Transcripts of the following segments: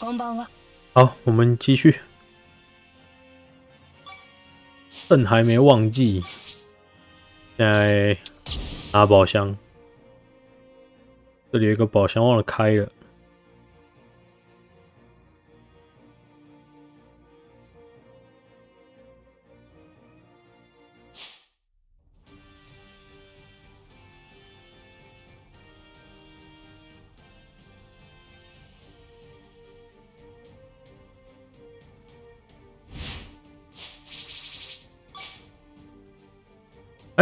こんばんは。好，我们继续。朕还没忘记，现在拿宝箱。这里有一个宝箱忘了开了。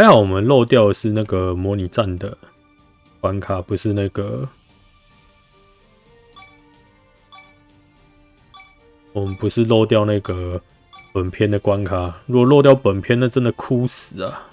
还好我们漏掉的是那个模拟战的关卡，不是那个我们不是漏掉那个本片的关卡。如果漏掉本片，那真的哭死啊！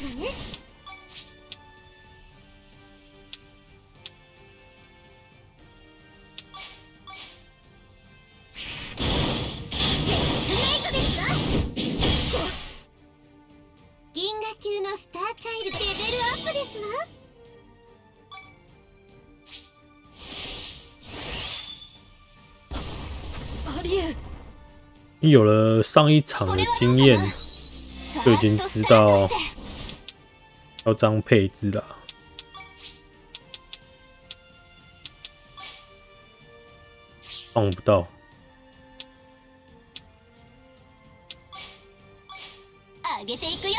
出番ですわね銀河級のスターチャイルドレベルアップです有了上一场的经验，就已经知道要这样配置了。放不到，上げていくよ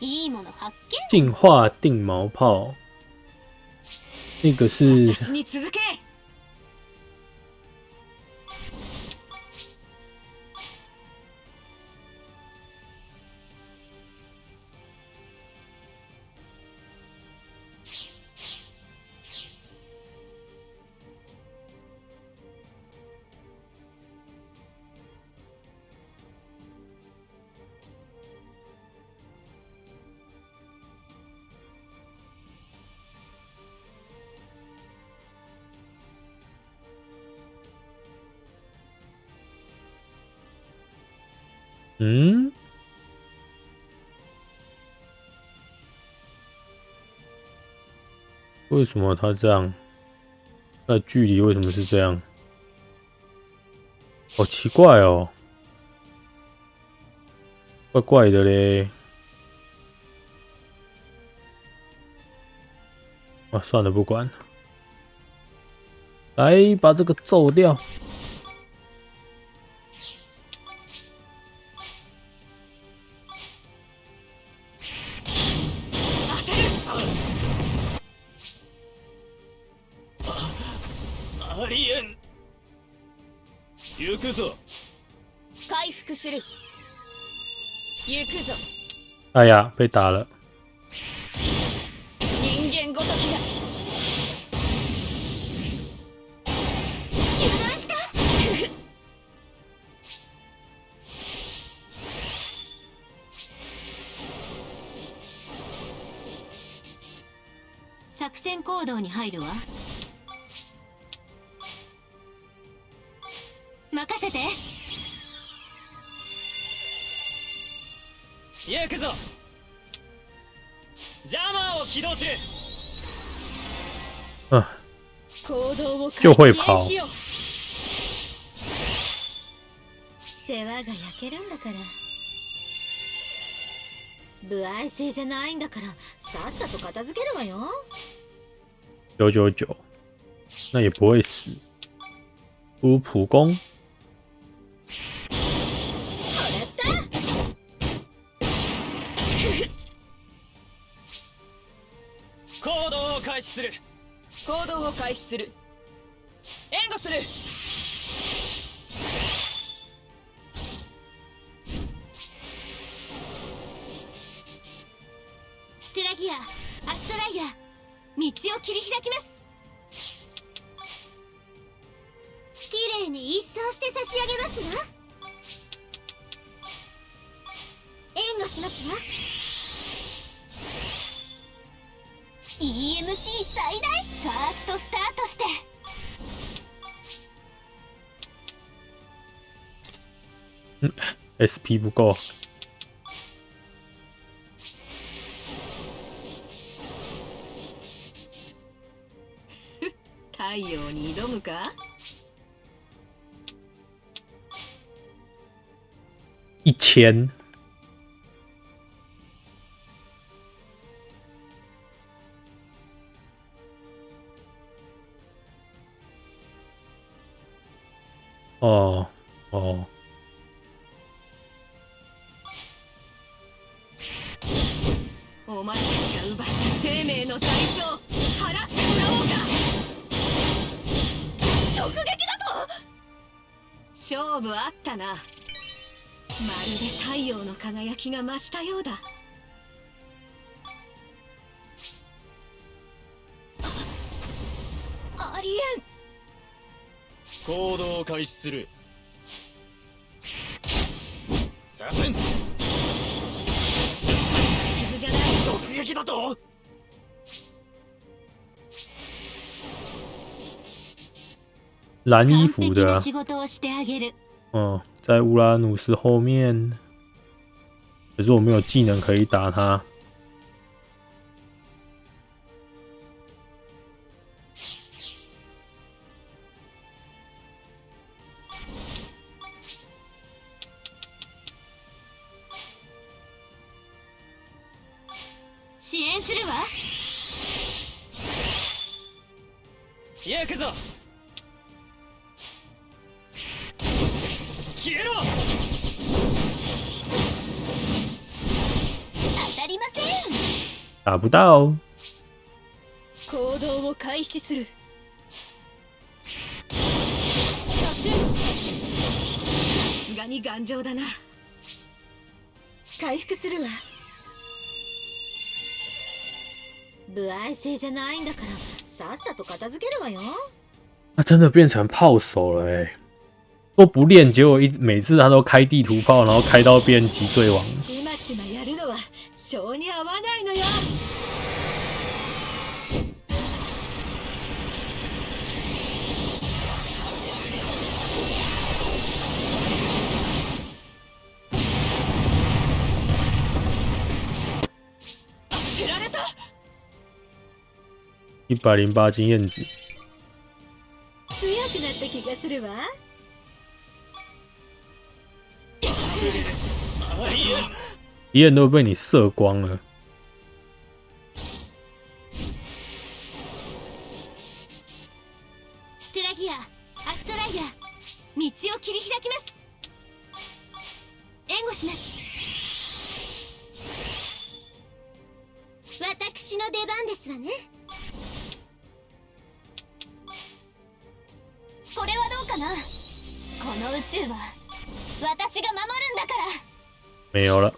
いいもの発見进化定毛炮，那个是 为什么他这样？那距离为什么是这样？好奇怪哦，怪怪的嘞。啊，算了，不管了，来把这个揍掉。行くぞ。回復する。行くぞ。哎呀，被打了。人間ごときだ。油断した。作戦行動に入るわ嗯，行動を就会跑。開始しよう世話が焼けるんだから。不愛性じゃないんだからさっさと片付けるわよ。九九九，那也不会死。不普攻，始する。行動を開始する。援護する。ステラギアアストライア道を切り開きます。綺麗に一掃して差し上げますわ。援護しますわ。EMC 最大ファーストスタートして。SP 不够，太陽に挑むか？一千。の輝きが増したようだ。ありえん。行動を開始する。させん。傷じゃない。直撃だと？蓝衣服的、啊，な仕事をしてあげる。嗯，在乌拉努斯后面，可是我没有技能可以打他。不到，行動を開始するさせさすがに頑丈だな回復するわ不愛性じゃないんだからさっさと片付けるわよ他真的变成炮手了哎、都不练，结果一每次他都开地图炮，然后开到变脊椎王。 一百零八经验值，強くなった気がするわ。敌人都被你射光了。ステラギアアストライア道を切り開きます。援護します。私の出番ですわねこれはどうかな？この宇宙は私が守るんだから。没有了，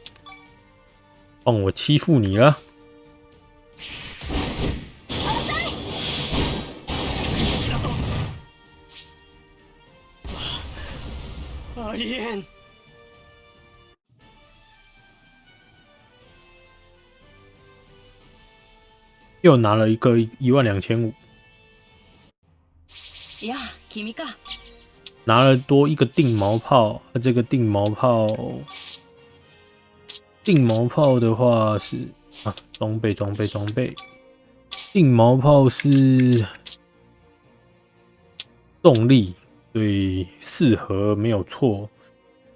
换我欺负你了。ありえん。又拿了一个一万两千五，拿了多一个定毛炮，这个定毛炮，定毛炮的话是啊，装备装备装备，定毛炮是动力，所以适合没有错，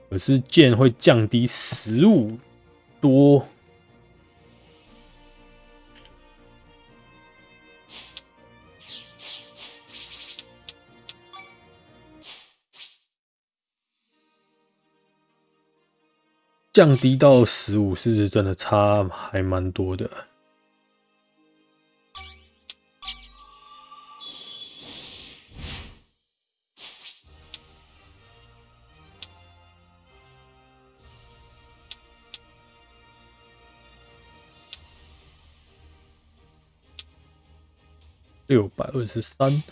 可是剑会降低十五多。降低到十五是真的差还蛮多的。六百二十三。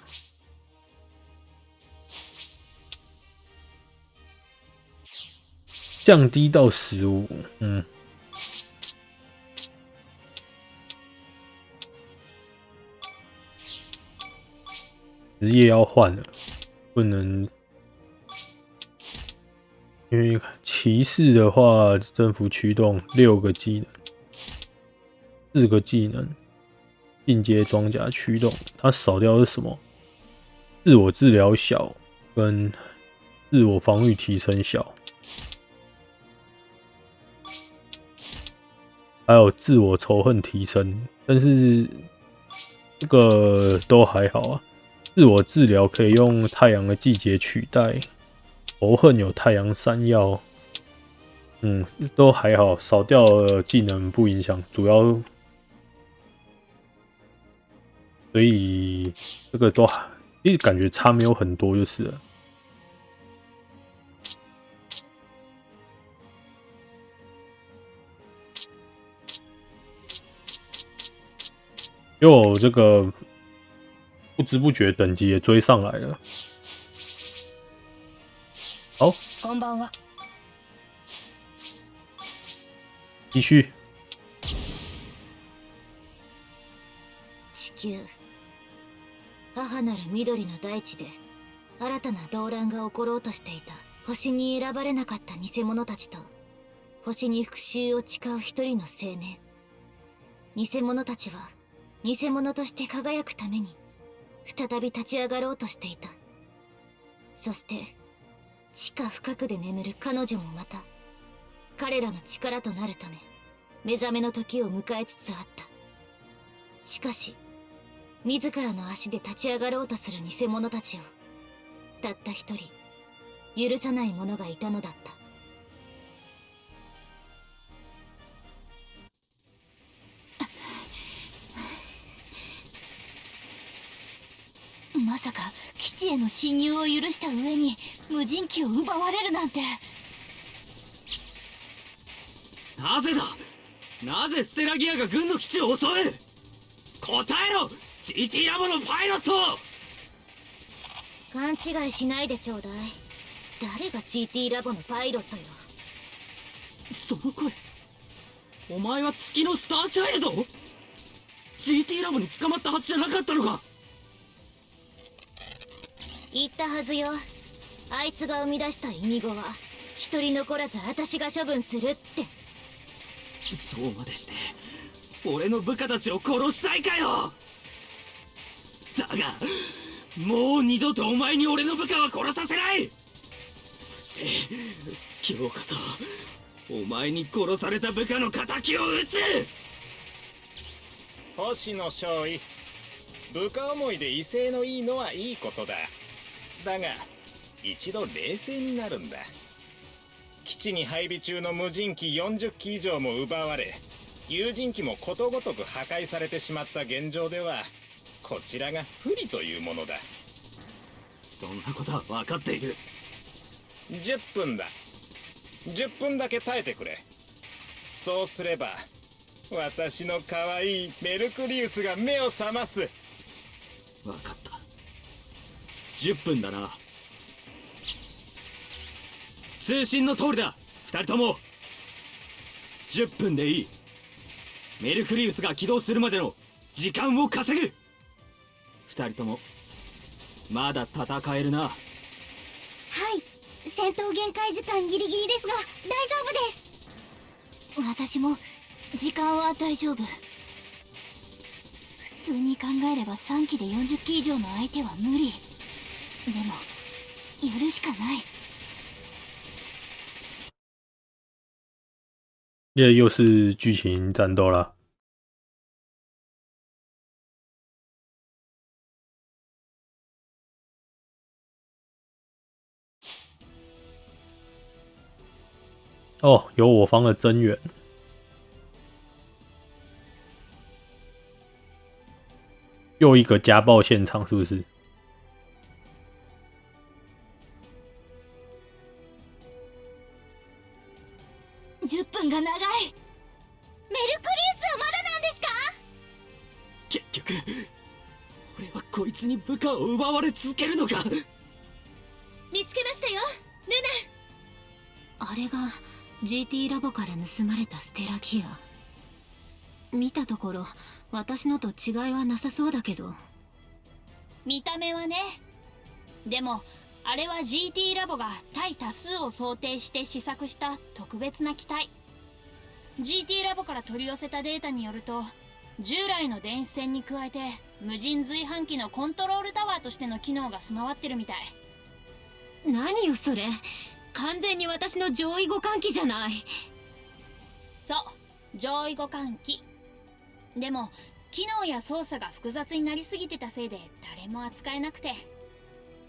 降低到十五，嗯，职业要换了，不能，因为骑士的话，政府驱动六个技能，四个技能，进阶装甲驱动，它少掉是什么？自我治疗小跟自我防御提升小。还有自我仇恨提升，但是这个都还好啊。自我治疗可以用太阳的季节取代，仇恨有太阳山药，嗯，都还好，少掉了技能不影响，主要所以这个都其实感觉差没有很多就是了。又这个不知不觉等级也追上来了。好，こんばんは。继续。地球母なる緑の大地で新たな動乱が起ころうとしていた星に選ばれなかった偽者たちと星に復讐を誓う一人の青年偽者たちは 偽物として輝くために再び立ち上がろうとしていた。そして地下深くで眠る彼女もまた彼らの力となるため目覚めの時を迎えつつあった。しかし自らの足で立ち上がろうとする偽者たちをたった一人許さない者がいたのだった。への侵入を許した上に無人機を奪われるなんて。なぜだ？なぜステラギアが軍の基地を襲う？答えろ！GT ラボのパイロット！勘違いしないでちょうだい。誰が GT ラボのパイロットよ？その声。お前は月のスターチャイルド？GT ラボに捕まったはずじゃなかったのか？言ったはずよ。あいつが生み出したイニゴは一人残らず私が処分するって。そうまでして俺の部下たちを殺したいかよ。だがもう二度とお前に俺の部下は殺させない。そして今日こそお前に殺された部下の敵を討つ。星野少尉部下思いで威勢のいいのはいいことだだが一度冷静になるんだ。基地に配備中の無人機40機以上も奪われ有人機もことごとく破壊されてしまった現状ではこちらが不利というものだ。そんなことは分かっている。10分だ。10分だけ耐えてくれ。そうすれば私の可愛いメルクリウスが目を覚ます。分かった10分だな。通信の通りだ。2人とも。10分でいい。メルクリウスが起動するまでの時間を稼ぐ。2人とも。まだ戦えるな。はい。戦闘限界時間ギリギリですが大丈夫です。私も時間は大丈夫。普通に考えれば3機で40機以上の相手は無理。でもやるしかない这又是剧情战斗啦。哦，有我方的增援，又一个家暴现场，是不是？ 10分が長い。メルクリウスはまだなんですか？結局俺はこいつに部下を奪われ続けるのか。見つけましたよ。ルナ。あれが GT ラボから盗まれたステラギア。見たところ私のと違いはなさそうだけど。見た目はね。でもあれは GT ラボが対多数を想定して試作した特別な機体 GT ラボから取り寄せたデータによると従来の電子戦に加えて無人随伴機のコントロールタワーとしての機能が備わってるみたい。何よそれ。完全に私の上位互換機じゃない。そう。上位互換機。でも機能や操作が複雑になりすぎてたせいで誰も扱えなくて。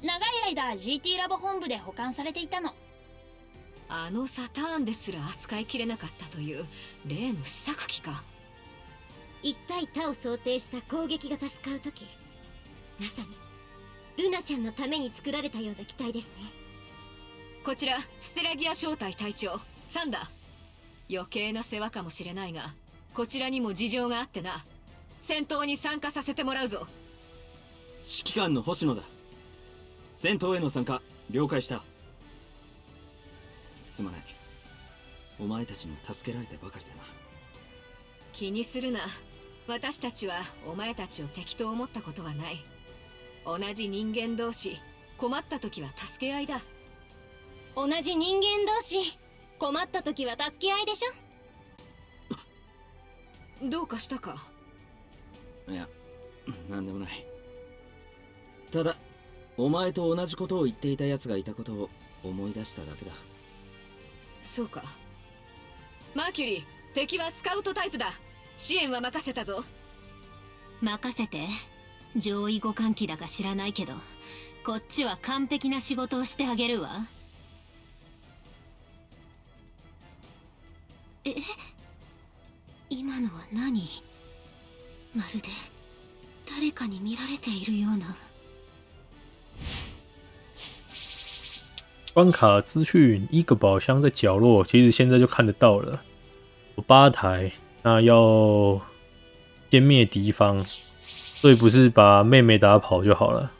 長い間 GT ラボ本部で保管されていたのあのサターンですら扱いきれなかったという例の試作機か。一対他を想定した攻撃型スカウト機まさにルナちゃんのために作られたような機体ですね。こちらステラギア正体隊長サンダー。余計な世話かもしれないがこちらにも事情があってな。戦闘に参加させてもらうぞ。指揮官の星野だ。戦闘への参加了解したすまない。お前たちに助けられてばかりだな。気にするな。私たちはお前たちを敵と思ったことはない。同じ人間同士。困った時は助け合いだ。同じ人間同士。困った時は助け合いでしょ。どうかしたか？いやなんでもない。ただお前と同じことを言っていた奴がいたことを思い出しただけだそうか。マーキュリー敵はスカウトタイプだ。支援は任せたぞ。任せて。上位互換機だか知らないけどこっちは完璧な仕事をしてあげるわ。え？今のは何？まるで誰かに見られているような关卡资讯，一个宝箱在角落，其实现在就看得到了。有八台，那要歼灭敌方，所以不是把妹妹打跑就好了。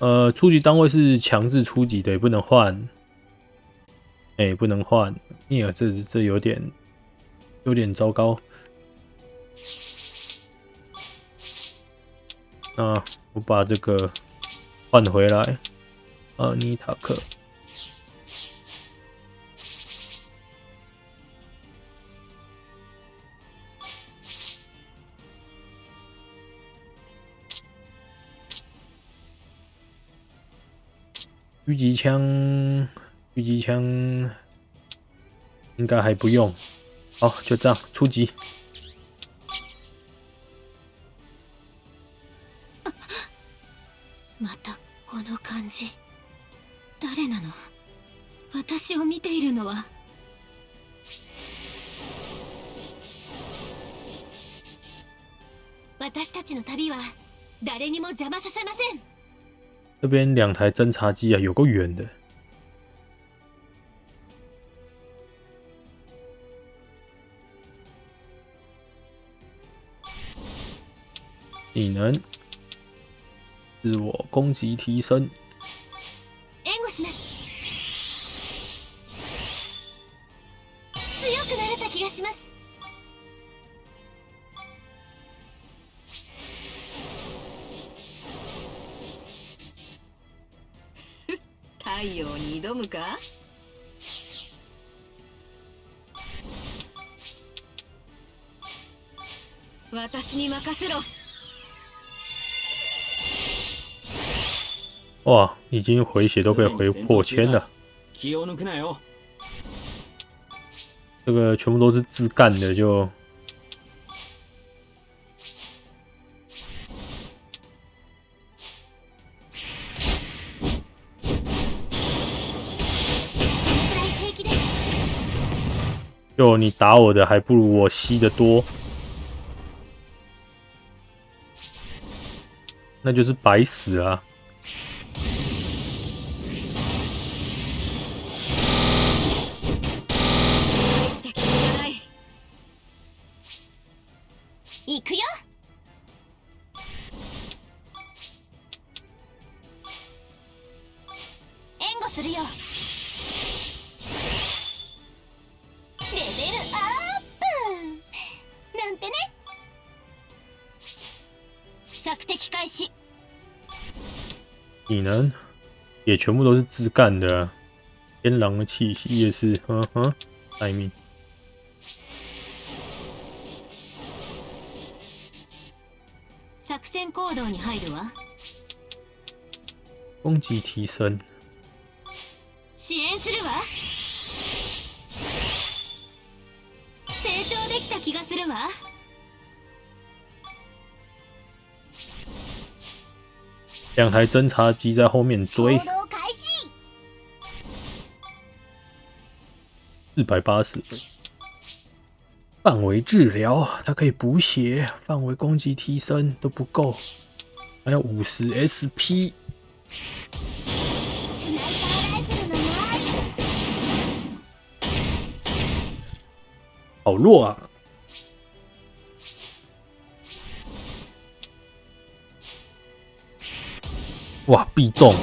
呃，初级单位是强制初级的，也不能换。哎、不能换，尼尔这这有点有点糟糕。那我把这个换回来。阿尼塔克。狙击枪，狙击枪应该还不用。好，就这样，初级。またこの感じ 誰なの？私を見ているのは私たちの旅は誰にも邪魔させません这边两台侦察机啊，有够远的。技能，自我攻击提升。任せろ哇，已经回血都被回破千了，気を抜くなよ这个全部都是自干的，就くらい平気です就你打我的还不如我吸的多， 那就是白死啊！全部都是自干的、啊，天狼的气息也是，呵呵，待命。作戦行動に入るわ攻击提升，支援するわ成長できた気がするわ两台侦察机在后面追， 四百八十分。范围治疗，它可以补血，范围攻击提升都不够，还要五十 SP。スナイパーライフルのない好弱啊！哇，必中！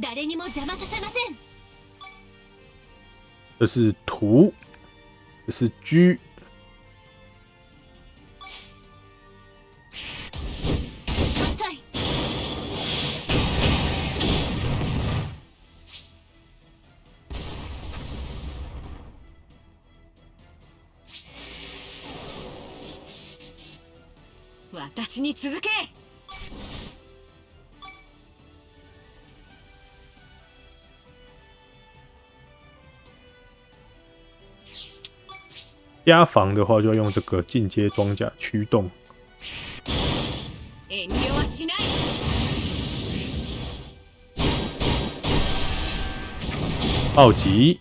誰にも邪魔させません。这是图，这是い私に続け加防的话就要用这个进阶装甲驱动。遠慮はしない暴击，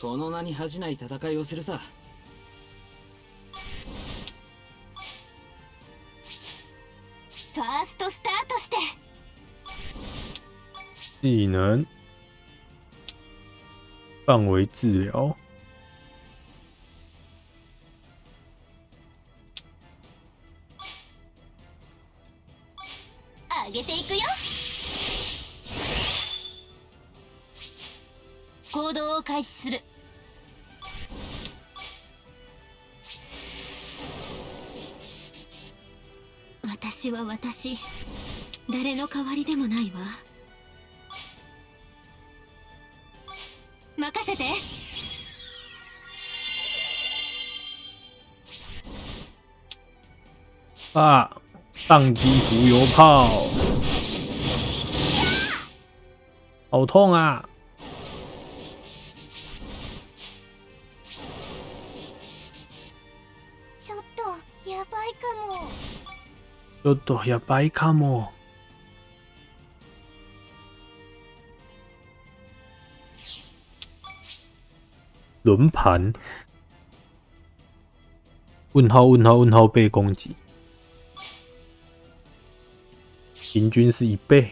この名に恥じない戦いをするさ 技能，范围治疗，上げていくよ。行動を開始する。私は私。誰の代わりでもないわ。啊！宕机浮游炮，好痛啊！ちょっとやばいかもちょっとやばいかも。轮盘，问号问号问号被攻击， 平均是一倍，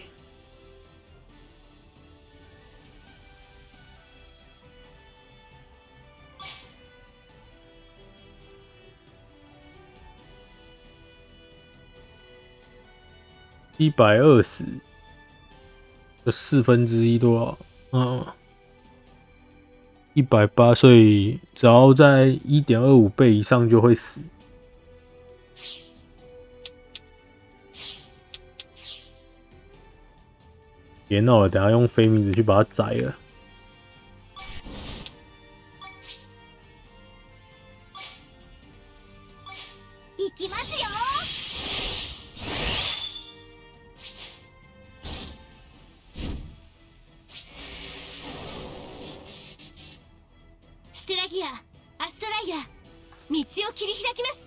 一百二十的四分之一多少？嗯，一百八，所以只要在一点二五倍以上就会死。别闹了，等下用飞名字去把它宰了。行きますよステラギアアストライア道を切り開きます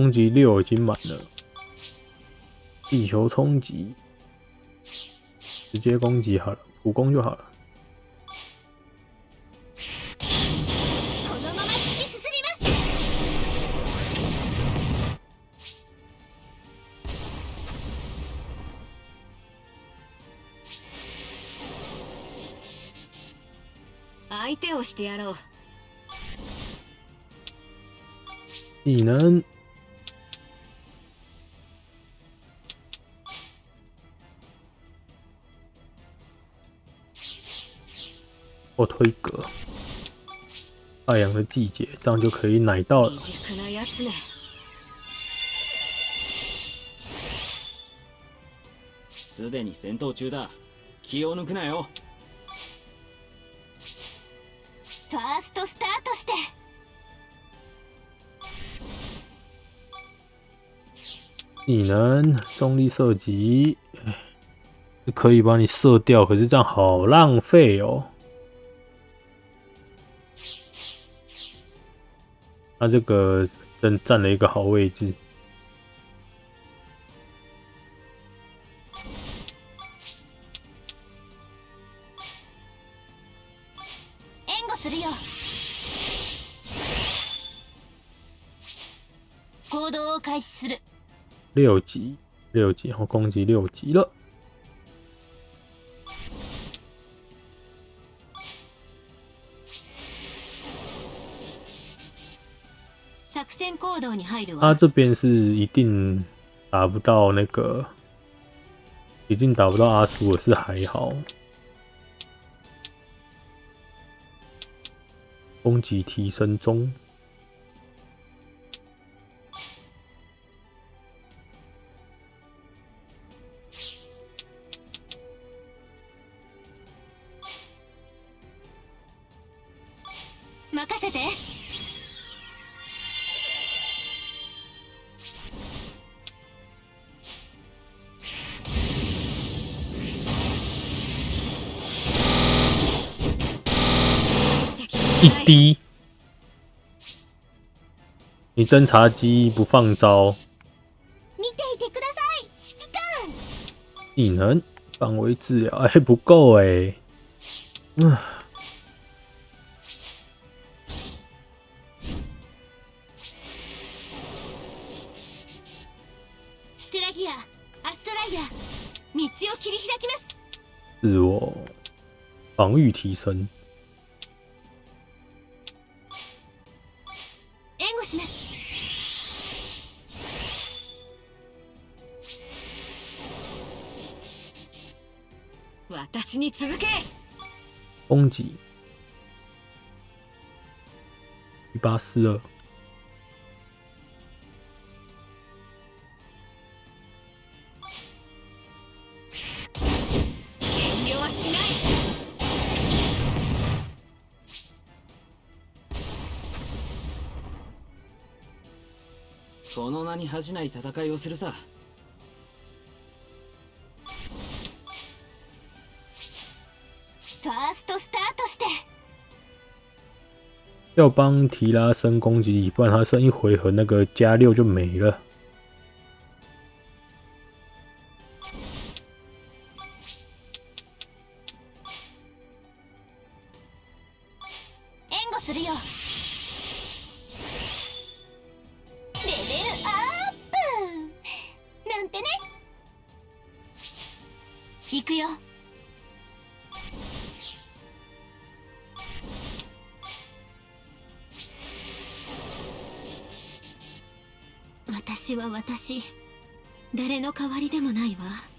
攻击六已经满了，地球冲击直接攻击好了，普攻就好了。このまま突き進みます相手をしてやろう技能 我推格，太阳的季节，这样就可以奶到了未。熟なやつねすでに戦闘中だ気を抜くなよファーストスタートして技能重力射击，哎是可以帮你射掉，可是这样好浪费哦。 他这个真占了一个好位置。援護するよ行動を開始する六级，六级，然后攻击六级了。 他わ这边是一定打不到那个，已经打不到阿苏了，是还好。攻击提升中，一滴。你侦察机不放招，見ていてください。指揮官。技能范围治疗，哎、不够哎、嗯，ステラギアアストライア道を切り開きます。自我防御提升。攻击一八四二，この名に恥じない戦いをするさ要帮提拉升攻击一半他剩一回合那个加六就没了。angus 私は私誰の代わりでもないわ。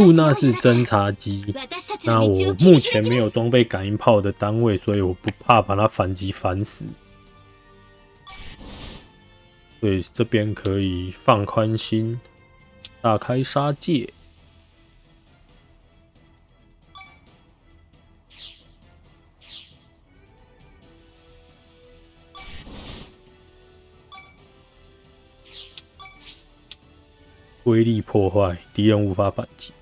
露娜是侦察机，私たち那我の道を切り目前開け没有装备感应炮的单位，所以我不怕把它反击反死。所以这边可以放宽心，大开杀戒。威力破坏，敌人无法反击。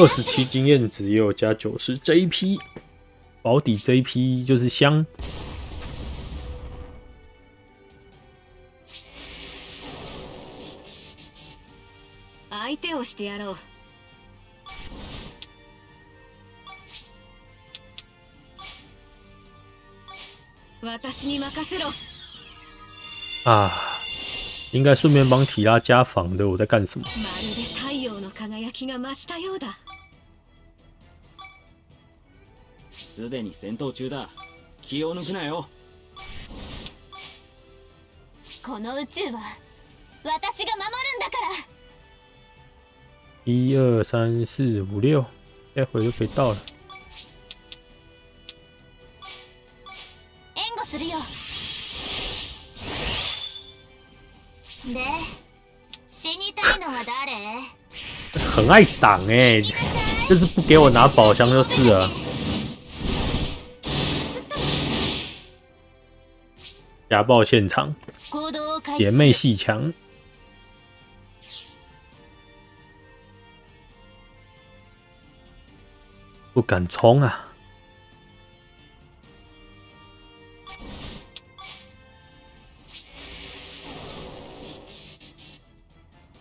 二十七经验值也有加九十 JP，保底 JP 就是香。相手をしてやろう私に任せろ啊，应该顺便帮提拉加防的。我在干什么？まるで太陽の輝きが増したようだ すでに戦闘中だ。気を抜くなよ。この宇宙は私が守るんだから。一二三四五六，待会就可以到了。援護するよ。で死にたいのは誰？很爱挡哎、就是不给我拿宝箱就是了。家暴现场，行動を開姐妹始する戏强。不敢冲啊！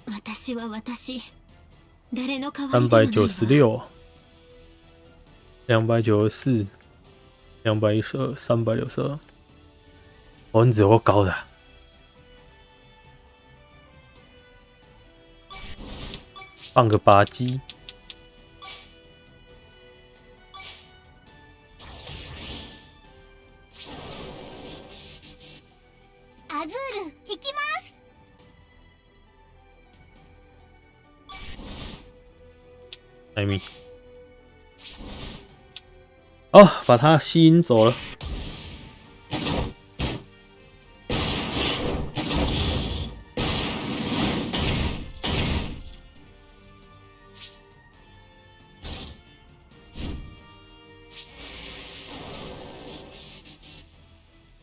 私は私誰の代わ三りでもないわ百九十六，两百九十四，两百一十二，三百六十二。 哦，你只有够高的啊。放个八击，アズール行きます艾米。哦，把他吸引走了。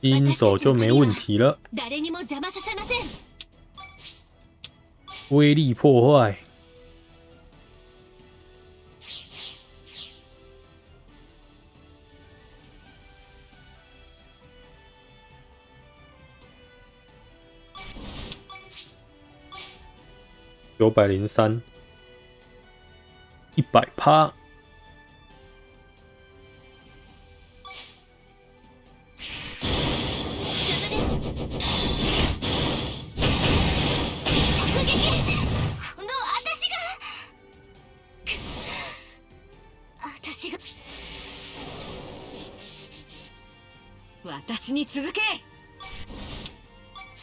吸引走就没问题了。誰にも邪魔させません威力破坏。九百零三，一百趴。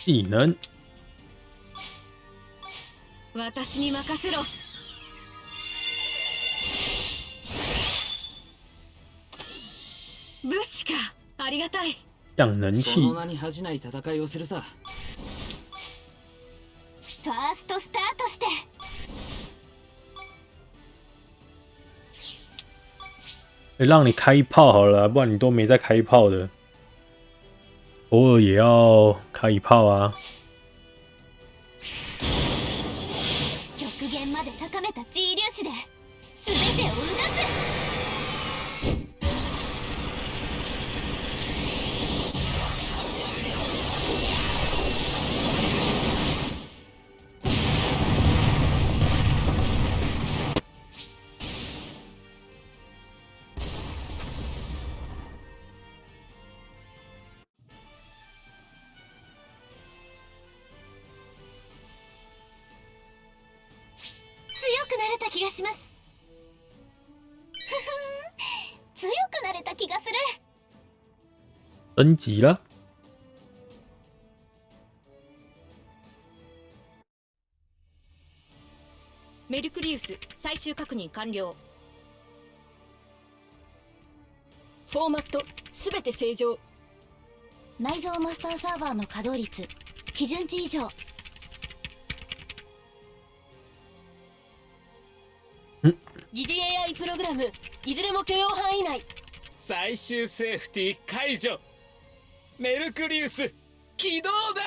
技能，私に任せろ。物資か。ありがたい。の名に恥じない戦いをするさ。ファーストスタートして。欸让你开炮好了啊，不然你都没在开炮的，偶尔也要开一炮啊。極限まで高めた G 粒子で 升级了，メルクリウス最終確認完了。フォーマットすべて正常。内蔵マスターサーバーの稼働率基準値以上。疑似 AI プログラムいずれも許容範囲内。最終セーフティー解除メルクリウス起動だ。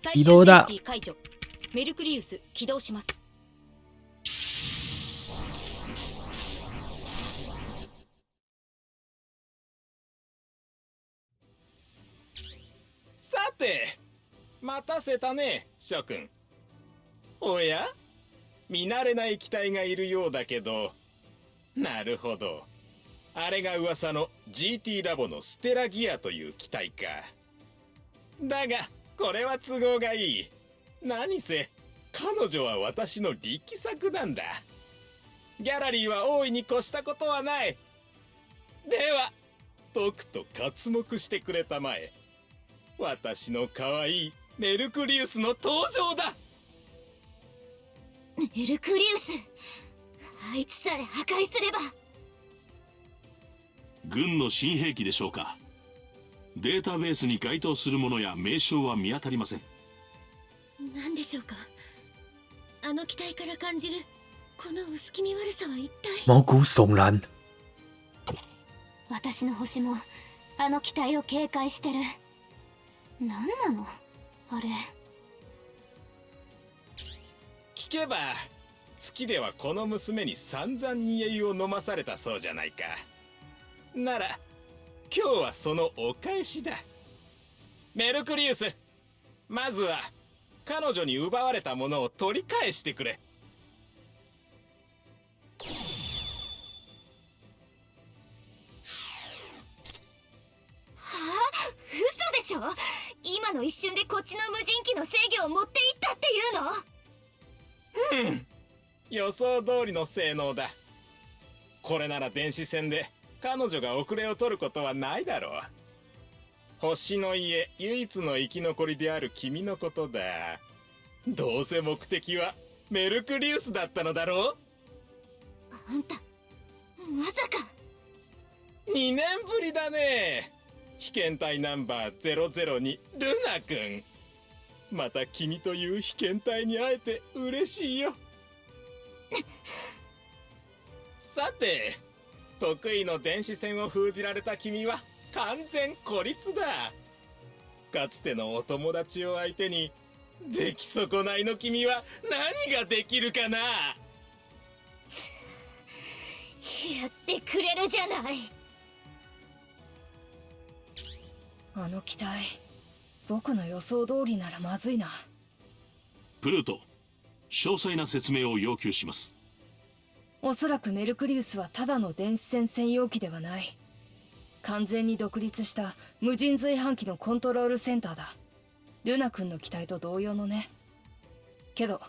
最起動だ。解除。メルクリウス起動します。さて待たせたね諸君。おや？見慣れない機体がいるようだけど。なるほどあれが噂の GT ラボのステラギアという機体か。だがこれは都合がいい。何せ彼女は私の力作なんだ。ギャラリーは大いに越したことはない。ではとくと刮目してくれたまえ。私の可愛いメルクリウスの登場だ。メルクリウスあいつさえ破壊すれば。軍の新兵器でしょうか。データベースに該当するものや名称は見当たりません。何でしょうか。あの機体から感じるこの薄気味悪さは一体？毛骨悚然。私の星もあの機体を警戒してる。何なの？あれ。聞けば月ではこの娘に散々煮え湯を飲まされたそうじゃないかなら今日はそのお返しだ。メルクリウスまずは彼女に奪われたものを取り返してくれ。嘘でしょ？今の一瞬でこっちの無人機の制御を持っていったっていうの？うん。予想通りの性能だ。これなら電子戦で彼女が遅れを取ることはないだろう。星の家唯一の生き残りである君のことだ。どうせ目的はメルクリウスだったのだろう。あんたまさか。2年ぶりだね。被験体ナンバー002ルナ君。また君という被験体に会えて嬉しいよ。さて得意の電子戦を封じられた君は完全孤立だ。かつてのお友達を相手に出来損ないの君は何ができるかな。やってくれるじゃない。あの機体僕の予想通りならまずいな。プルート詳細な説明を要求しますおそらくメルクリウスはただの電子戦専用機ではない。完全に独立した無人随伴機のコントロールセンターだ。ルナ君の機体と同様のね。けど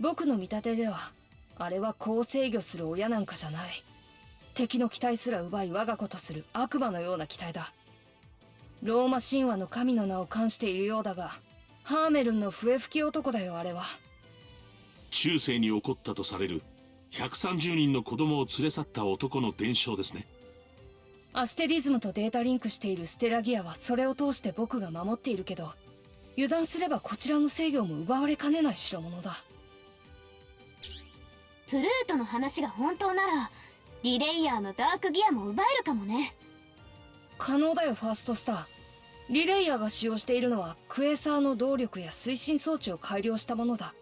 僕の見立てではあれはこう制御する親なんかじゃない。敵の機体すら奪い我が子とする悪魔のような機体だ。ローマ神話の神の名を冠しているようだがハーメルンの笛吹き男だよあれは。中世に起こったとされる130人の子供を連れ去った男の伝承ですね。アステリズムとデータリンクしているステラギアはそれを通して僕が守っているけど油断すればこちらの制御も奪われかねない代物だ。プルートの話が本当ならリレイヤーのダークギアも奪えるかもね。可能だよファーストスター。リレイヤーが使用しているのはクエーサーの動力や推進装置を改良したものだ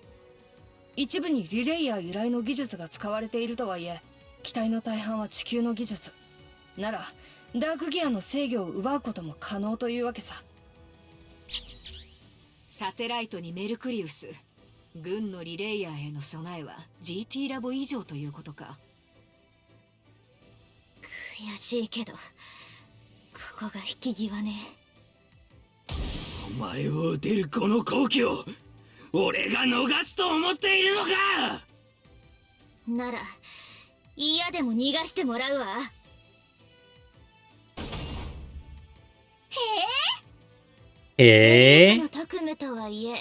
一部にリレイヤー由来の技術が使われているとはいえ機体の大半は地球の技術。ならダークギアの制御を奪うことも可能というわけさ。サテライトにメルクリウス軍のリレイヤーへの備えは GT ラボ以上ということか。悔しいけどここが引き際ね。お前を撃てるこの好機を俺が逃すと思っているのか！なら嫌でも逃がしてもらうわ。えエえの特務とはいえ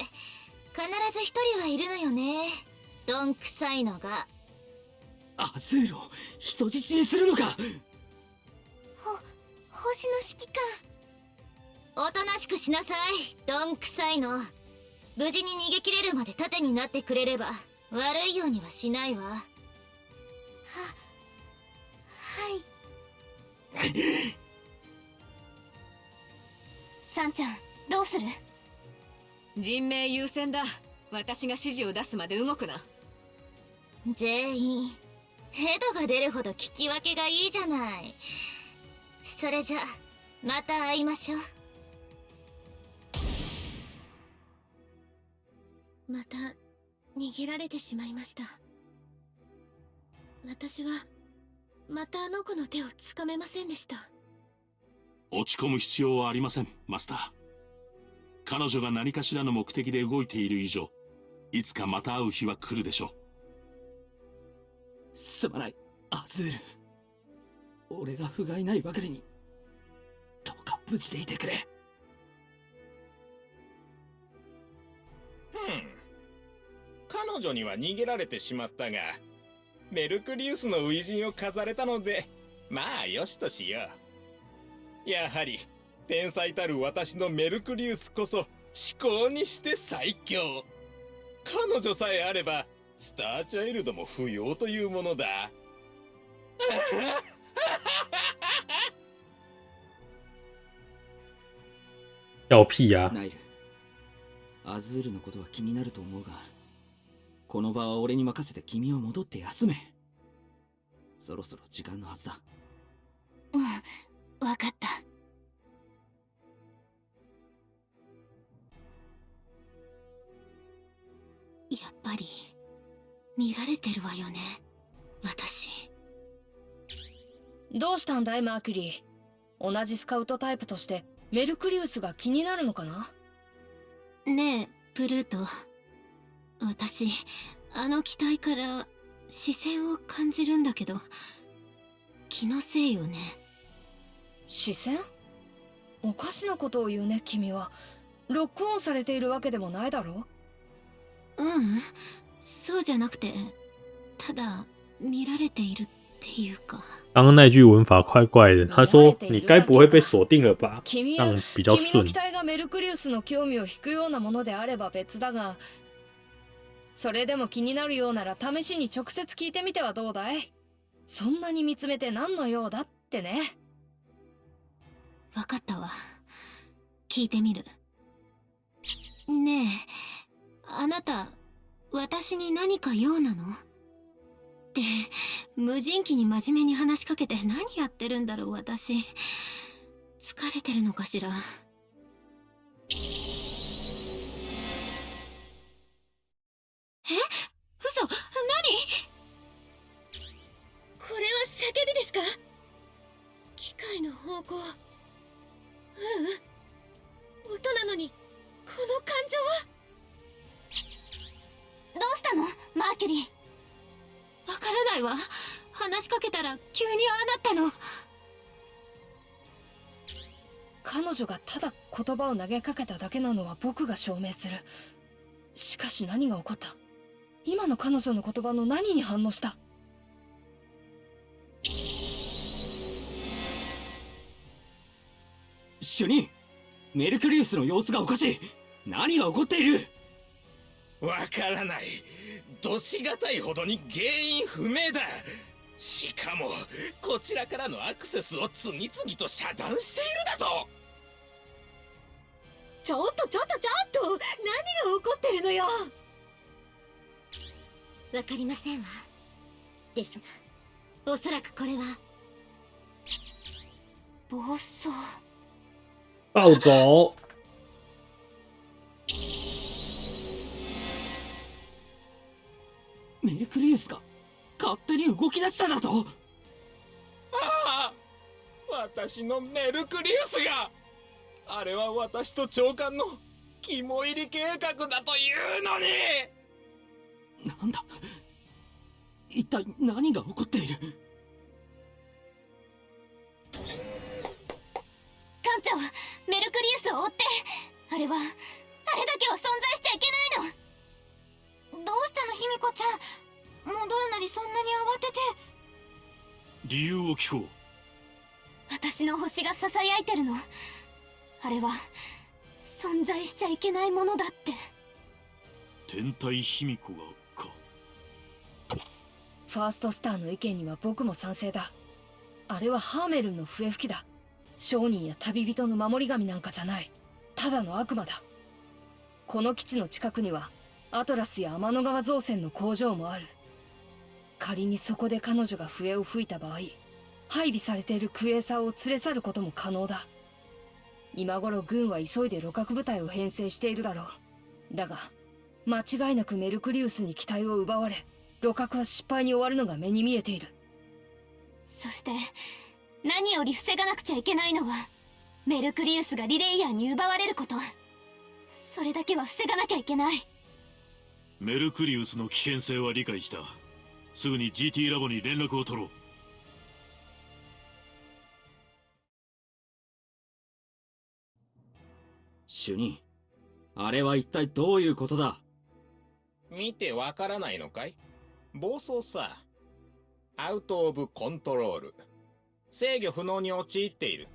必ず一人はいるのよね。どんくさいのが。アズーロ人質にするのか！星の指揮官。おとなしくしなさいどんくさいの無事に逃げ切れるまで盾になってくれれば悪いようにはしないわ。ははい。サンちゃんどうする？人命優先だ。私が指示を出すまで動くな。全員ヘドが出るほど聞き分けがいいじゃない。それじゃまた会いましょうまた逃げられてしまいました。私はまたあの子の手をつかめませんでした。落ち込む必要はありませんマスター。彼女が何かしらの目的で動いている以上いつかまた会う日は来るでしょすまないアズール。俺が不甲斐ないばかりにどうか無事でいてくれ。うん彼女には逃げられてしまったがメルクリウスの初陣を飾れたのでまあよしとしよう。やはり天才たる私のメルクリウスこそ思考にして最強。彼女さえあればスターチャイルドも不要というものだ。笑屁呀、ナイルアズールのことは気になると思うがこの場は俺に任せて君を戻って休め。そろそろ時間のはずだ。うんわかった。やっぱり見られてるわよね。私。どうしたんだいマーキュリー？同じスカウトタイプとしてメルクリウスが気になるのかな？ねえプルート私あの機体から視線を感じるんだけど。気のせいよね。視線？おかしなことを言うね君は。ロックオンされているわけでもないだろ？ううん。そうじゃなくてただ見られているっていうか。刚刚那句文法怪怪的，他说：“你该不会被锁定了吧？”君这样比较顺。君の。期待がメルクリウスの興味を引くようなものであれば別だがそれでも気になるようなら試しに直接聞いてみてはどうだい？そんなに見つめて何の用だってね。わかったわ。聞いてみる。ねえあなた私に何か用なの？って無人機に真面目に話しかけて何やってるんだろう私。疲れてるのかしら？え？嘘？何？これは叫びですか？機械の方向。ううん。音なのにこの感情は？どうしたの？マーキュリー。わからないわ。話しかけたら急にああなったの。彼女がただ言葉を投げかけただけなのは僕が証明する。しかし何が起こった？今の彼女の言葉の何に反応した？主任メルクリウスの様子がおかしい。何が起こっている？わからない。どしがたいほどに原因不明だ。しかもこちらからのアクセスを次々と遮断しているだと。ちょっとちょっとちょっと何が起こってるのよ？わかりませんわ。ですがおそらくこれは暴走。暴走。メルクリウスが勝手に動き出しただと。ああ私のメルクリウスがあれは私と長官の肝入り計画だというのになんだ？一体何が起こっている？艦長メルクリウスを追って。あれはあれだけは存在しちゃいけないの。どうしたの卑弥呼ちゃん。戻るなりそんなに慌てて。理由を聞こう。私の星がささやいてるの。あれは存在しちゃいけないものだって。天体卑弥呼がかファーストスターの意見には僕も賛成だ。あれはハーメルンの笛吹きだ。商人や旅人の守り神なんかじゃない。ただの悪魔だ。この基地の近くにはアトラスや天の川造船の工場もある。仮にそこで彼女が笛を吹いた場合配備されているクエーサーを連れ去ることも可能だ。今頃軍は急いで鹵獲部隊を編成しているだろう。だが間違いなくメルクリウスに機体を奪われ鹵獲は失敗に終わるのが目に見えている。そして何より防がなくちゃいけないのはメルクリウスがリレイヤーに奪われること。それだけは防がなきゃいけない。メルクリウスの危険性は理解した。すぐに GT ラボに連絡を取ろう。主任あれは一体どういうことだ？見てわからないのかい？暴走さ。アウト・オブ・コントロール。制御不能に陥っている。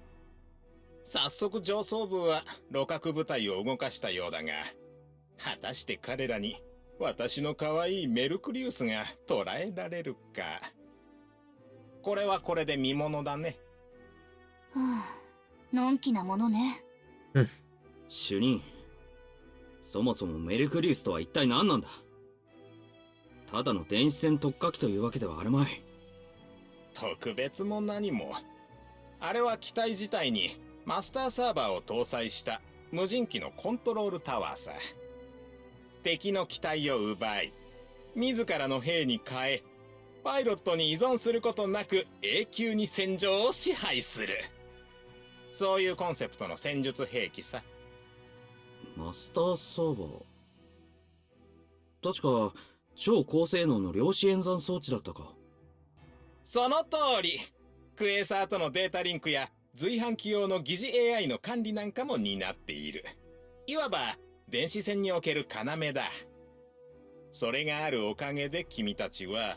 早速上層部は鹵獲部隊を動かしたようだが果たして彼らに私の可愛いメルクリウスが捕らえられるか。これはこれで見ものだね。はあのんきなものね。主任そもそもメルクリウスとは一体何なんだ？ただの電子戦特化機というわけではあるまい。特別も何も。あれは機体自体に。マスターサーバーを搭載した。無人機のコントロールタワーさ。敵の機体を奪い自らの兵に変えパイロットに依存することなく永久に戦場を支配する。そういうコンセプトの戦術兵器さ。マスターサーバー？確か超高性能の量子演算装置だったか。その通り。クエーサーとのデータリンクや随伴機用の疑似 AI の管理なんかも担っている。いわば電子戦における要だ。それがあるおかげで君たちは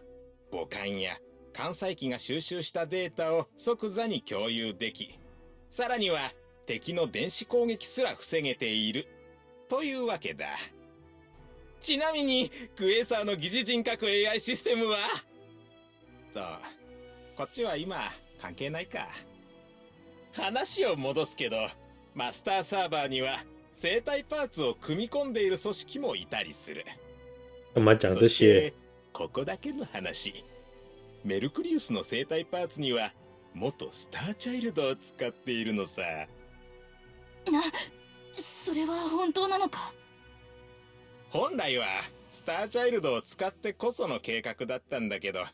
母艦や艦載機が収集したデータを即座に共有できさらには敵の電子攻撃すら防げている。というわけだ。ちなみにクエーサーの疑似人格 AI システムは？とこっちは今関係ないか。話を戻すけどマスターサーバーには生体パーツを組み込んでいる組織もいたりする。干嘛讲这そし些て？ここだけの話。メルクリウスの生体パーツには元スターチャイルドを使っているのさ。なそれは本当なのか？本来はスターチャイルドを使ってこその計画だったんだけど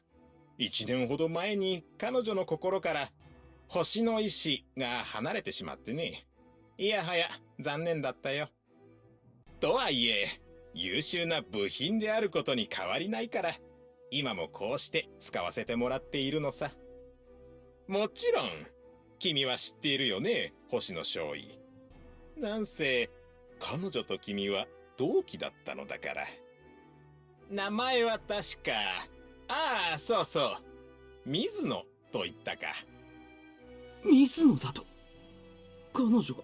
1年ほど前に彼女の心から星の意志が離れてしまってね。いやはや残念だったよ。とはいえ優秀な部品であることに変わりないから今もこうして使わせてもらっているのさ。もちろん君は知っているよね星野少尉。なんせ彼女と君は同期だったのだから。名前は確か。ああそうそう。水野と言ったか。水野だと。彼女が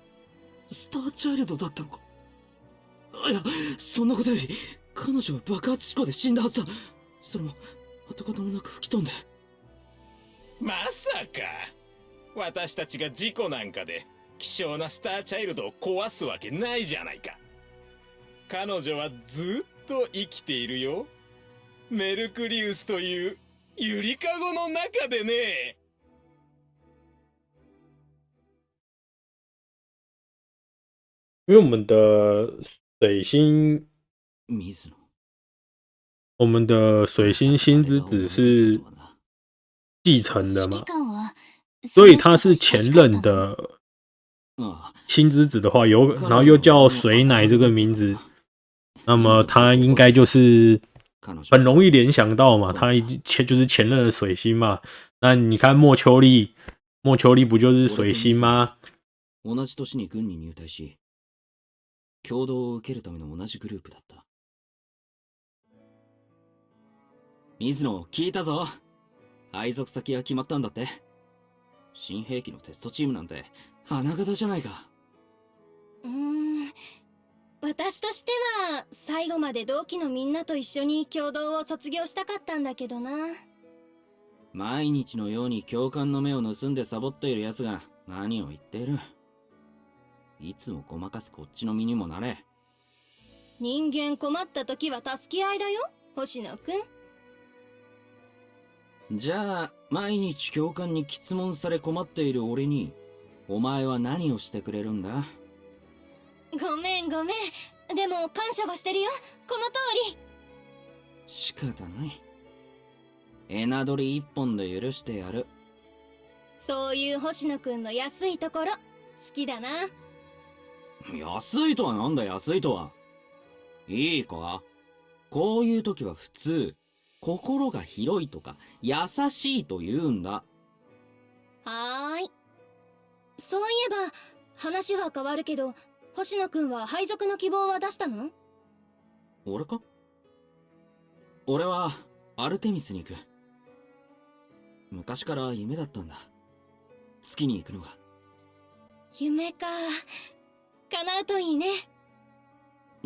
スターチャイルドだったのか。いやそんなことより彼女は爆発事故で死んだはずだ。それも跡形もなく吹き飛んで。まさか。私たちが事故なんかで希少なスターチャイルドを壊すわけないじゃないか彼女はずっと生きているよ。メルクリウスというゆりかごの中でね。因为我们的水星，我们的水星星之子是继承的嘛，所以他是前任的星之子的话，有然后又叫水奶这个名字，那么他应该就是很容易联想到嘛，他前就是前任的水星嘛。那你看莫秋丽，莫秋丽不就是水星吗？同じ年に軍に入隊し、共同を受けるための同じグループだった。水野、聞いたぞ。配属先が決まったんだって。新兵器のテストチームなんて花形じゃないか。うーん私としては最後まで同期のみんなと一緒に共同を卒業したかったんだけどな毎日のように教官の目を盗んでサボっている奴が何を言っている。いつもごまかすこっちの身にもなれ。人間困った時は助け合いだよ星野くんじゃあ、毎日教官に質問され困っている俺に、お前は何をしてくれるんだ？ごめんごめんでも感謝はしてるよこの通り仕方ない。エナドリ一本で許してやる。そういう星野くんの安いところ好きだな安いとはなんだ安いとは。いいかこういう時は普通、心が広いとか優しいと言うんだ。はーいそういえば話は変わるけど星野くんは配属の希望は出したの？俺か？俺はアルテミスに行く。昔から夢だったんだ。月に行くのが。夢か叶うといいね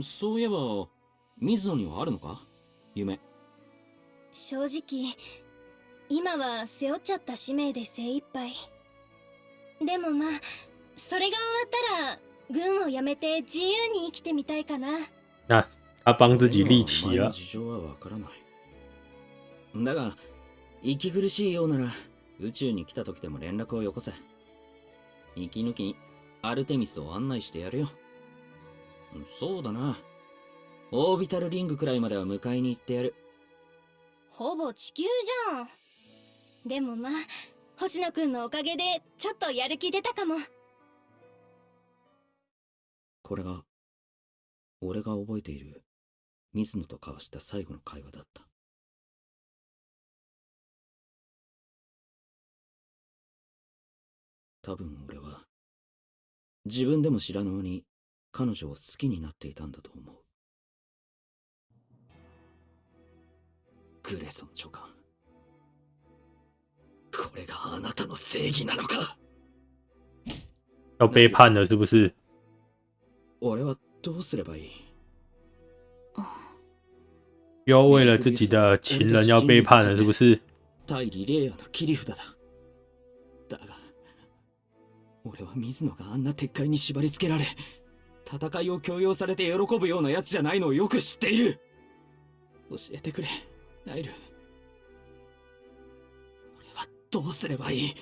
そういえば、水野にはあるのか？夢。正直今は背負っちゃった使命で精一杯でもまあそれが終わったら軍を辞めて自由に生きてみたいかな那他帮自己立旗了。事情はわからない。だが、息苦しいようなら、宇宙に来た時でも連絡をよこせ。息抜きにアルテミスを案内してやるよ。そうだな。オービタルリングくらいまでは迎えに行ってやる。ほぼ地球じゃんでもまあ星野くんのおかげでちょっとやる気出たかもこれが、俺が覚えている、水野と交わした最後の会話だった。多分俺は、自分でも知らぬ間に彼女を好きになっていたんだと思う。グレソン長官。これがあなたの正義なのか？要背叛了是不是？俺はどうすればいい？又要为了自己的情人要背叛了是不是？対リレーヤの切り札だ。だが、俺は水野があんな鉄塊に縛り付けられ、戦いを強要されて喜ぶような奴じゃないのをよく知っている。教えてくれ、ナイル。俺はどうすればいい？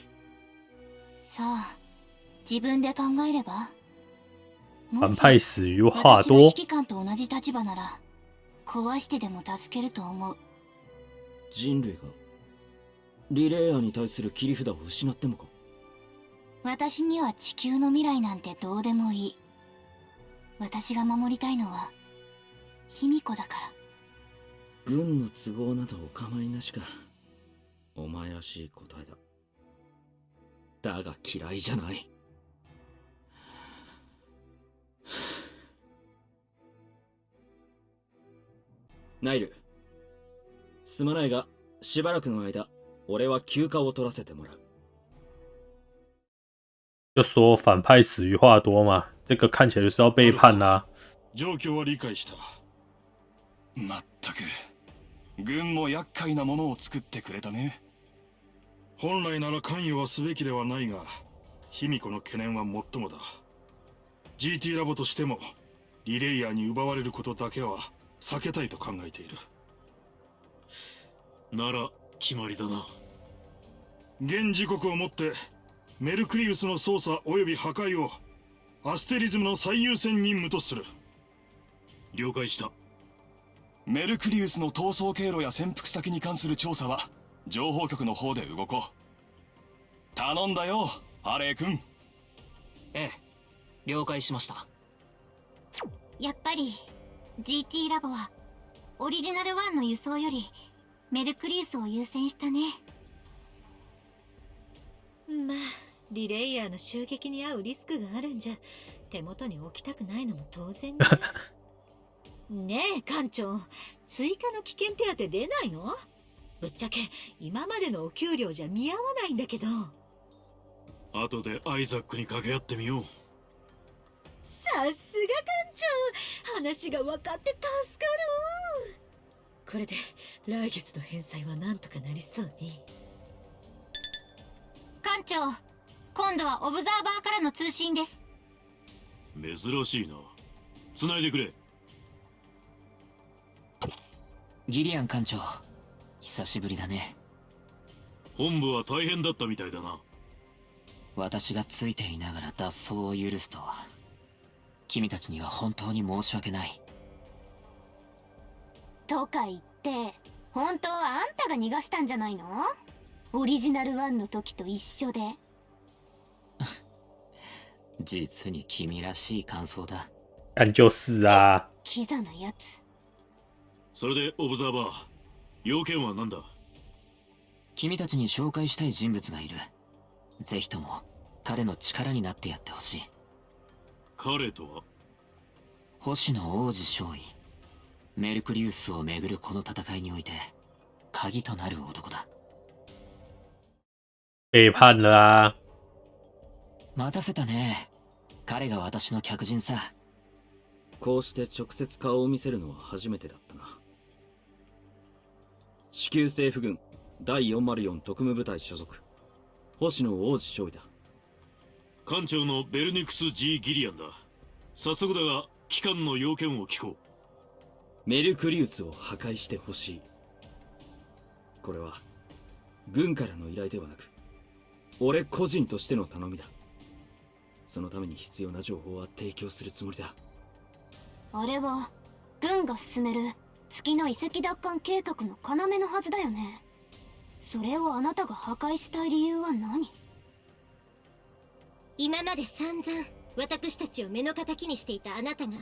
さあ自分で考えれば？も反し派死于话多指。揮官と同じ立場なら壊してでも助けると思う人類が、リレーヤに対する切り札を失ってもか私には地球の未来なんてどうでもいい私が守りたいのは卑弥呼だから軍の都合などお構いなしか。お前らしい答えだ。だが嫌いじゃない。ナイル。すまないが、しばらくの間、俺は休暇を取らせてもらう。就说反派死于话多嘛，这个看起来就是要背叛啦、状況は理解したまったく軍も厄介なものを作ってくれたね本来なら関与はすべきではないが卑弥呼の懸念は最もだ GT ラボとしてもリレイヤーに奪われることだけは避けたいと考えている。なら決まりだな。現時刻をもってメルクリウスの操作及び破壊をアステリズムの最優先任務とする。了解した。メルクリウスの逃走経路や潜伏先に関する調査は情報局の方で動こう。頼んだよハレー君。ええ了解しました。やっぱり GT ラボはオリジナル1の輸送よりメルクリウスを優先したね。まあリレイヤーの襲撃に遭うリスクがあるんじゃ手元に置きたくないのも当然ね。ねえ館長追加の危険手当出ないの？ぶっちゃけ今までのお給料じゃ見合わないんだけど。後でアイザックに掛け合ってみようさすが館長。話が分かって助かる。これで来月の返済はなんとかなりそうね。館長今度はオブザーバーからの通信です。珍しいな。繋いでくれ。ギリアン艦長久しぶりだね。本部は大変だったみたいだな。私がついていながら脱走を許すとは君たちには本当に申し訳ない。とか言って本当はあんたが逃がしたんじゃないの？オリジナル1の時と一緒で。実に君らしい感想だ。但就是啊，キザなやつ。それでオブザーバー要件は何だ？君たちに紹介したい人物がいる。ぜひとも彼の力になってやってほしい彼とは？星野王子少尉メルクリウスをめぐるこの戦いにおいて鍵となる男だ。背叛了啊！待たせたね。彼が私の客人さ。こうして直接顔を見せるのは初めてだったな。地球政府軍第404特務部隊所属星野王子少尉だ艦長のベルニクス・ G・ ギリアンだ。早速だが機関の要件を聞こう。メルクリウスを破壊してほしい。これは軍からの依頼ではなく俺個人としての頼みだ。そのために必要な情報は提供するつもりだ。あれは軍が進める月の遺跡奪還計画の要のはずだよね。それをあなたが破壊したい理由は何？今まで散々私たちを目の敵にしていたあなたが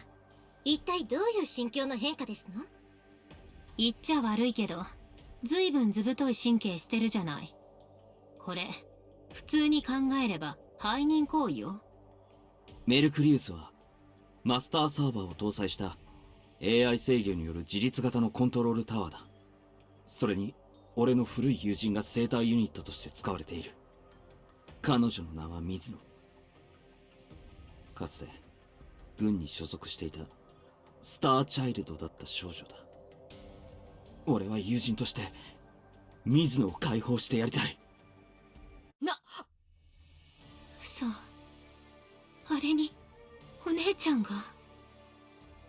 一体どういう心境の変化ですの？言っちゃ悪いけどずいぶん図太い神経してるじゃない。これ普通に考えれば背任行為よ。メルクリウスはマスターサーバーを搭載した AI 制御による自立型のコントロールタワーだ。それに俺の古い友人が生体ユニットとして使われている。彼女の名は水野かつて軍に所属していたスターチャイルドだった少女だ。俺は友人として水野を解放してやりたい。な嘘。あれにお姉ちゃんが？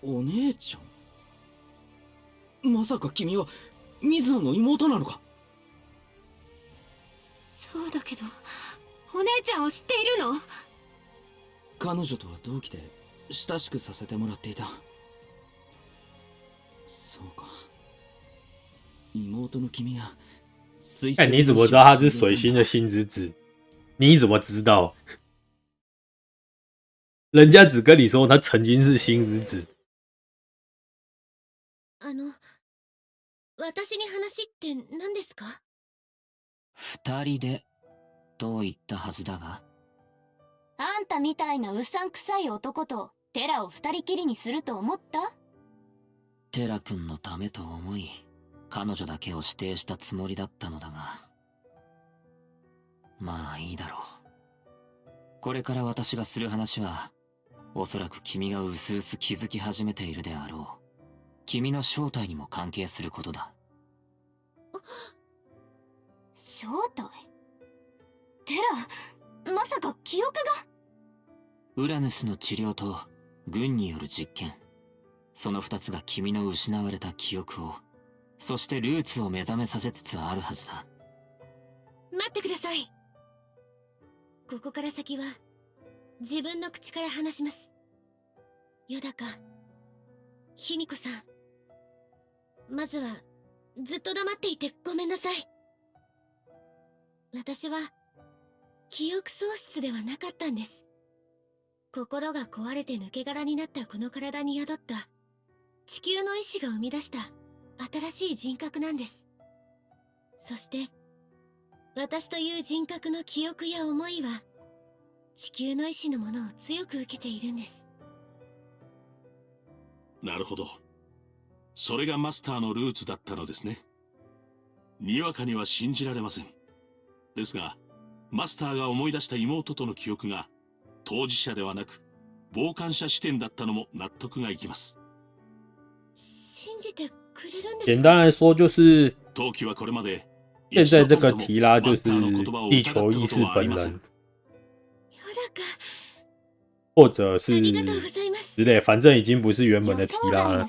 お姉ちゃん？まさか君は水野の妹なのか？そうだけどお姉ちゃんを知っているの？彼女とは同期で親しくさせてもらっていたそうか妹の君が水哎，你怎么知道他是水星的星之子？你怎么知道？人家只跟你说他曾经是星之子。あの私に話って何ですか？二人でと言ったはずだがあんたみたいなうさんくさい男とテラを二人きりにすると思った？テラ君のためと思い彼女だけを指定したつもりだったのだが。まあいいだろう。これから私がする話はおそらく君がうすうす気づき始めているであろう。君の正体にも関係することだ。正体？テラまさか記憶が。ウラヌスの治療と軍による実験。その二つが君の失われた記憶をそしてルーツを目覚めさせつつあるはずだ。待ってください。ここから先は自分の口から話します。よだか卑弥呼さん。まずはずっと黙っていてごめんなさい。私は記憶喪失ではなかったんです。心が壊れて抜け殻になったこの体に宿った。地球の意志が生み出した。新しい人格なんです。そして私という人格の記憶や思いは地球の意志のものを強く受けているんです。なるほど。それがマスターのルーツだったのですね。にわかには信じられません。ですがマスターが思い出した妹との記憶が当事者ではなく傍観者視点だったのも納得がいきます。信じてくれるんです简单来说就是陶器はこれまで现在这个提拉就是地球意识本人，或者是之类，反正已经不是原本的提拉了。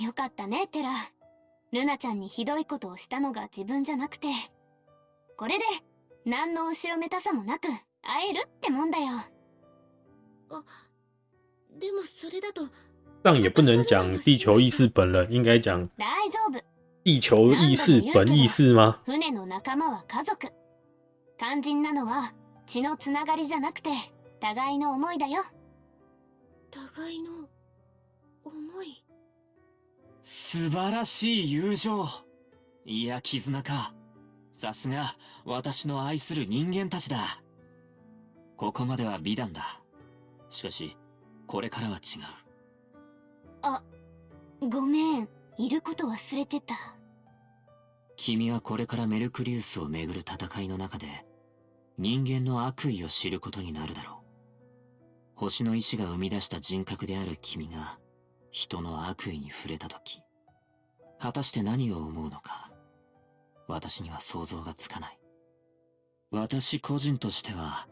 よかったねテラ。ルナちゃんにひどいことをしたのが自分じゃなくてこれで何の後ろめたさもなく会えるってもんだよ。あでもそれだと这样也不能讲地球意识本人，应该讲大丈夫。地球意识本意识吗？船の仲間は家族。肝心なのは血のつながりじゃなくて互いの思いだよ。互いの思い？素晴らしい友情。いや絆かさすが私の愛する人間たちだ。ここまでは美談だ。しかしこれからは違う。あごめん。いること忘れてた。君はこれからメルクリウスをめぐる戦いの中で人間の悪意を知ることになるだろう。星の意志が生み出した人格である君が人の悪意に触れた時果たして何を思うのか私には想像がつかない。私個人としては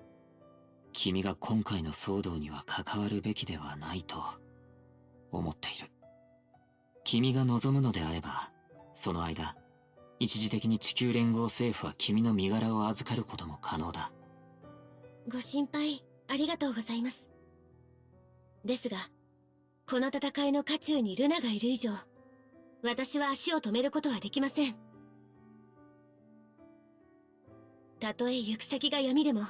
君が今回の騒動には関わるべきではないと思っている。君が望むのであればその間一時的に地球連合政府は君の身柄を預かることも可能だ。ご心配ありがとうございます。ですがこの戦いの渦中にルナがいる以上私は足を止めることはできません。たとえ行く先が闇でも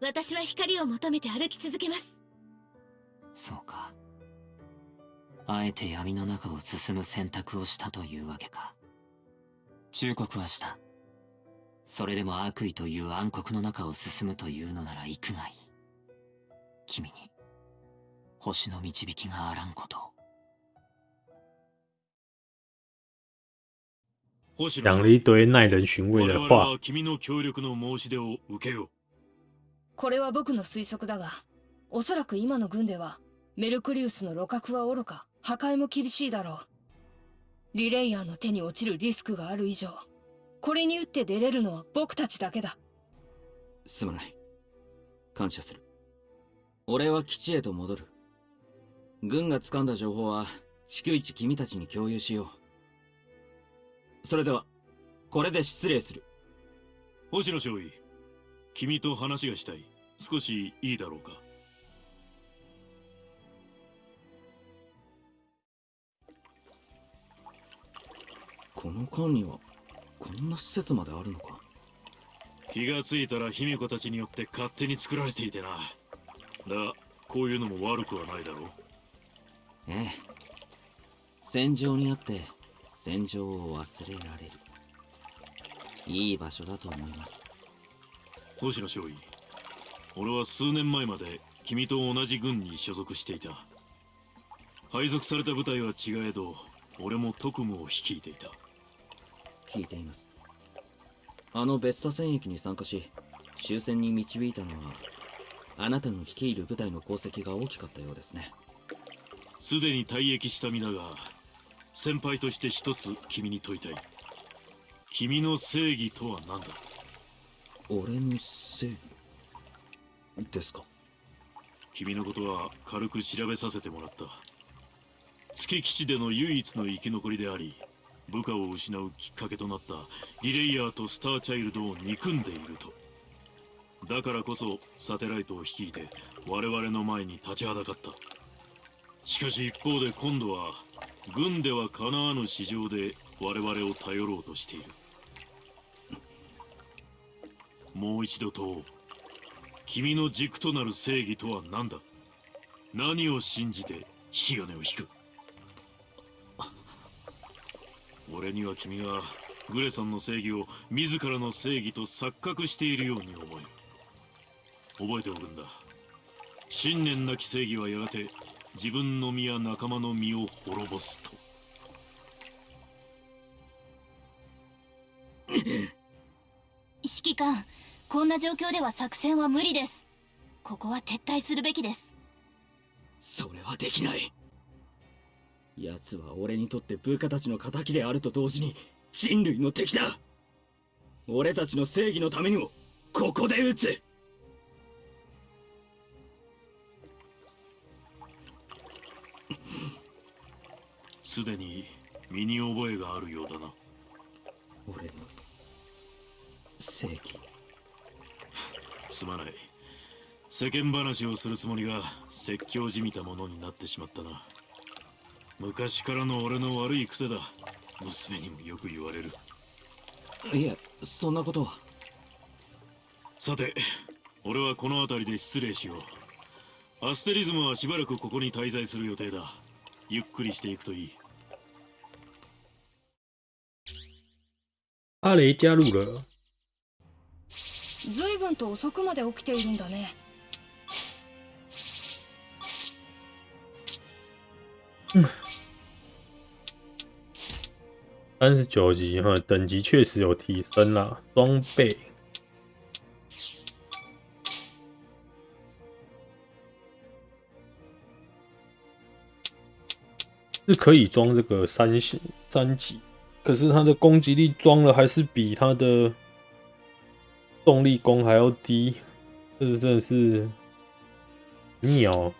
私は光を求めて歩き続けます。そうか。あえて闇の中を進む選択をしたというわけか。忠告はした。それでも悪意という暗黒の中を進むというのなら行くがいい。君に星の導きがあらんことを。讲了一堆耐人寻味的话。これは僕の推測だが、おそらく今の軍では、メルクリウスの路角は愚か、破壊も厳しいだろう。リレイヤーの手に落ちるリスクがある以上、これに打って出れるのは僕たちだけだ。すまない。感謝する。俺は基地へと戻る。軍が掴んだ情報は、逐一君たちに共有しよう。それでは、これで失礼する。星野少尉、君と話がしたい。少しいいだろうか。この間には、こんな施設まであるのか？気がついたら卑弥呼たちによって勝手に作られていてな。だが、こういうのも悪くはないだろう。ええ。戦場にあって、戦場を忘れられる。いい場所だと思います。星野少尉、俺は数年前まで君と同じ軍に所属していた。配属された部隊は違えど、俺も特務を率いていた。聞いています。あのベスタ戦役に参加し、終戦に導いたのはあなたの率いる部隊の功績が大きかったようですねすでに退役した身だが先輩として一つ君に問いたい。君の正義とは何だ？俺の正義ですか？君のことは軽く調べさせてもらった。月基地での唯一の生き残りであり部下を失うきっかけとなったリレイヤーとスターチャイルドを憎んでいると。だからこそサテライトを率いて我々の前に立ちはだかった。しかし一方で今度は軍ではかなわぬ市場で我々を頼ろうとしている。もう一度問おう。君の軸となる正義とは何だ？何を信じて引き金を引く？俺には君がグレさんの正義を自らの正義と錯覚しているように思える。覚えておくんだ。信念なき正義はやがて自分の身や仲間の身を滅ぼすと。指揮官こんな状況では作戦は無理です。ここは撤退するべきです。それはできない。奴は俺にとって部下たちの仇であると同時に人類の敵だ。俺たちの正義のためにもここで撃つすでに身に覚えがあるようだな。俺の正義。すまない。世間話をするつもりが説教じみたものになってしまったな。昔からの俺の悪い癖だ。娘にもよく言われる。いえそんなことは。さて俺はこの辺りで失礼しよう。アステリズムはしばらくここに滞在する予定だ。ゆっくりしていくといい阿雷加入了。随分と遅くまで起きているんだね三十九级哈，等级确实有提升啦，装备。是可以装这个三星三级， 可是它的攻击力装了还是比它的动力弓还要低，这是真的是鸟。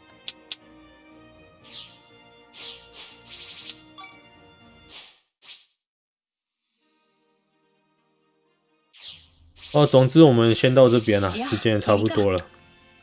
哦，总之我们先到这边了，时间也差不多了。